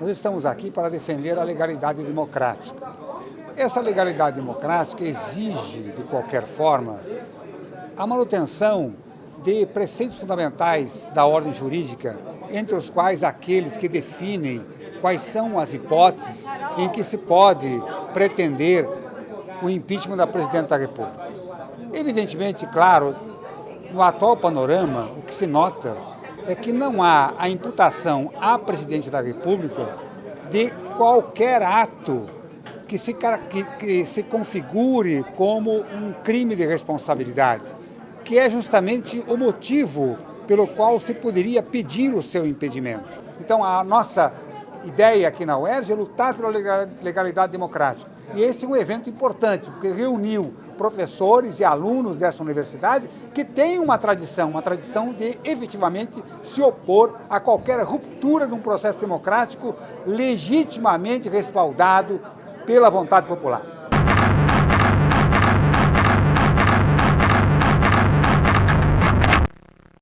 Nós estamos aqui para defender a legalidade democrática. Essa legalidade democrática exige, de qualquer forma, a manutenção de preceitos fundamentais da ordem jurídica, entre os quais aqueles que definem quais são as hipóteses em que se pode pretender o impeachment da Presidente da República. Evidentemente, claro, no atual panorama, o que se nota é que não há a imputação à Presidente da República de qualquer ato que se, que, que se configure como um crime de responsabilidade, que é justamente o motivo pelo qual se poderia pedir o seu impedimento. Então, a nossa ideia aqui na UERJ é lutar pela legalidade democrática. E esse é um evento importante, porque reuniu professores e alunos dessa universidade que têm uma tradição, uma tradição de efetivamente se opor a qualquer ruptura de um processo democrático legitimamente respaldado pela vontade popular.